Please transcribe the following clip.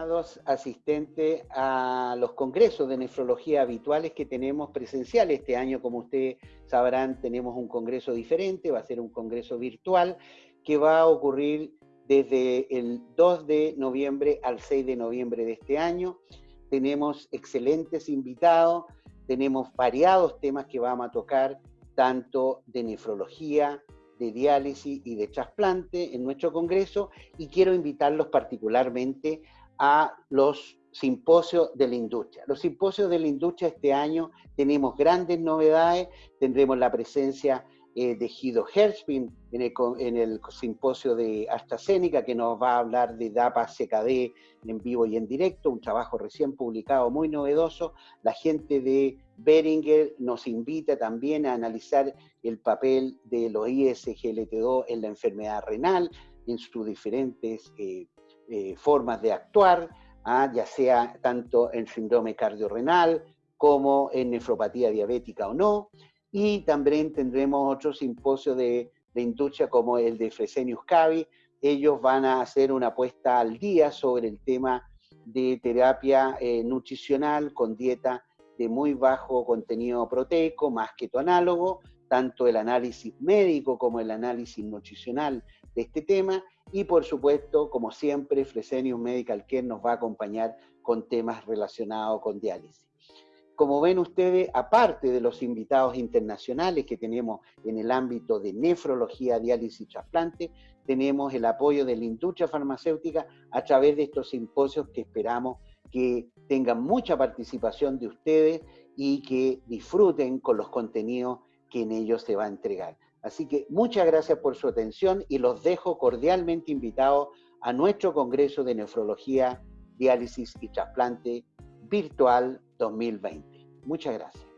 estimados asistentes a los congresos de nefrología habituales que tenemos presenciales. Este año, como ustedes sabrán, tenemos un congreso diferente, va a ser un congreso virtual que va a ocurrir desde el 2 de noviembre al 6 de noviembre de este año. Tenemos excelentes invitados, tenemos variados temas que vamos a tocar, tanto de nefrología, de diálisis y de trasplante en nuestro congreso y quiero invitarlos particularmente a los simposios de la industria. Los simposios de la industria este año tenemos grandes novedades, tendremos la presencia eh, de Guido Herspin en el, simposio de AstraZeneca, que nos va a hablar de DAPA CKD en vivo y en directo, un trabajo recién publicado muy novedoso. La gente de Beringer nos invita también a analizar el papel de los ISGLT2 en la enfermedad renal, en sus diferentes eh, eh, formas de actuar, ¿ah? ya sea tanto en síndrome cardiorrenal como en nefropatía diabética o no. Y también tendremos otro simposio de, de industria como el de Fresenius Cavi. Ellos van a hacer una puesta al día sobre el tema de terapia eh, nutricional con dieta de muy bajo contenido proteico, más que tu análogo, tanto el análisis médico como el análisis nutricional de este tema, y por supuesto, como siempre, Fresenius Medical Care nos va a acompañar con temas relacionados con diálisis. Como ven ustedes, aparte de los invitados internacionales que tenemos en el ámbito de nefrología, diálisis y trasplante, tenemos el apoyo de la industria farmacéutica a través de estos simposios que esperamos que tengan mucha participación de ustedes y que disfruten con los contenidos que en ellos se va a entregar. Así que muchas gracias por su atención y los dejo cordialmente invitados a nuestro Congreso de Nefrología, Diálisis y Trasplante Virtual 2020. Muchas gracias.